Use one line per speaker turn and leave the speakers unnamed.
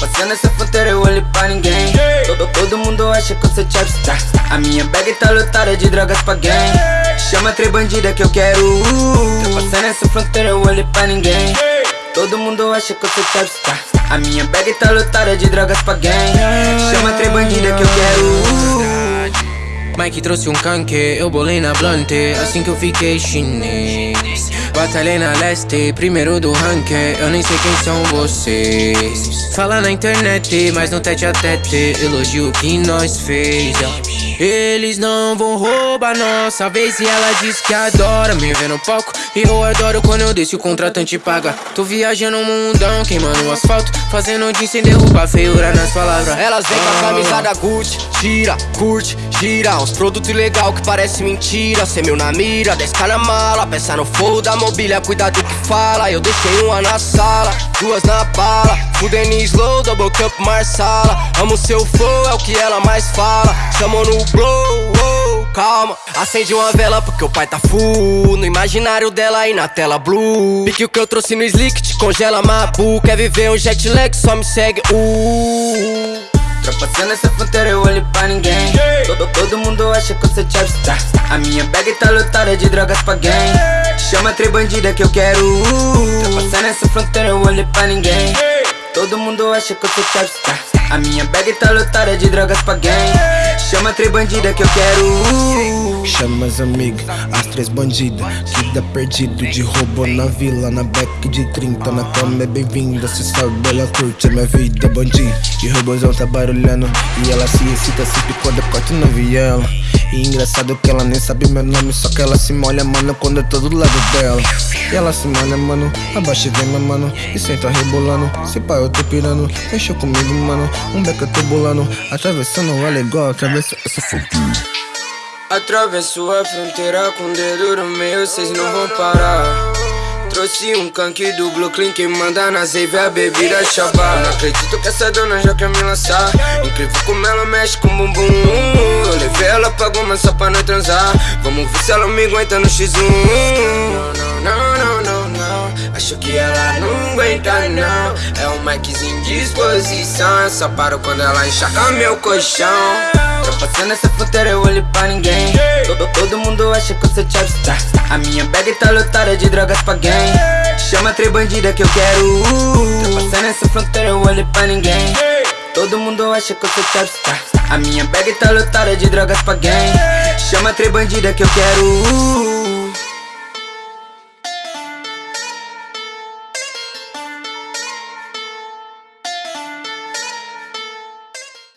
Passando essa fronteira eu olho pra ninguém. Todo, todo mundo acha que eu sou chapstar A minha bag tá lotada de drogas pra gang. Chama três bandida que eu quero. Passando essa fronteira eu olho pra ninguém. Todo mundo acha que eu sou chapstar A minha bag tá lotada de drogas pra gang. Chama três bandida que eu quero.
Mike trouxe um canque, eu bolei na blonde Assim que eu fiquei chinês Batalhei na leste, primeiro do ranking. Eu nem sei quem são vocês. Fala na internet, mas no tete a tete. Elogio que nós fez. Eles não vão roubar nossa vez. E ela diz que adora me ver no palco. E eu adoro quando eu desço o contratante paga Tô viajando o mundão, queimando o asfalto. Fazendo de sem derrubar feiura nas palavras.
Elas vêm com a camisa da Gucci. Tira, curte, gira Uns produtos legal que parece mentira. Cê meu na mira, 10k na mala. Peça no fogo da mobília, cuida do que fala. Eu deixei uma na sala, duas na bala. Fudendo slow, double cup marsala Amo seu flow, é o que ela mais fala. Chamou no blow, oh, calma. Acende uma vela porque o pai tá full No imaginário dela e na tela blue. Pique o que eu trouxe no slick, te congela mabu. Quer viver um jet lag, só me segue, uh.
Passando essa fronteira eu olho pra ninguém. Todo, todo mundo acha que eu sou chapstar A minha bag tá lotada de drogas pra gang Chama três bandida que eu quero. Passando essa fronteira eu olho pra ninguém. Todo mundo acha que eu sou chapstar A minha bag tá lotada de drogas pra gang. Chama três bandida que eu quero.
Chama as amigas, as três bandidas. Que dá perdido de roubo na vila Na back de 30, na cama é bem-vinda Cê sabe, ela curte a minha vida. Bandido E robôzão tá barulhando. E ela se excita sempre quando eu corto na viela E engraçado que ela nem sabe meu nome Só que ela se molha, mano, quando eu tô do lado dela. E ela se molha, mano, abaixa e vem, mano E senta rebolando, se pá eu tô pirando Fechou comigo, mano, um beco eu tô bolando. Atravessando ela igual, atravessa essa fronteira
Atravesso a fronteira com o dedo no meio, cês não vão parar Trouxe um canque do Clean que manda na save a bebida chapa Não acredito que essa dona já quer me lançar Incrível como ela mexe com bumbum Eu levei ela pra goma só pra não transar Vamos ver se ela me aguenta no X1 Não, não, não, não, não Acho que ela não aguenta não É um Mikezinho de disposição Só paro quando ela enxaca meu colchão Passando essa fronteira eu olho pra ninguém. Todo, todo mundo acha que eu sou chapstar A minha bag tá lotada de drogas pra gang. Chama três bandida que eu quero. Passando essa fronteira eu olho pra ninguém. Todo mundo acha que eu sou chapstar A minha bag tá lotada de drogas pra gang. Chama três bandida que eu quero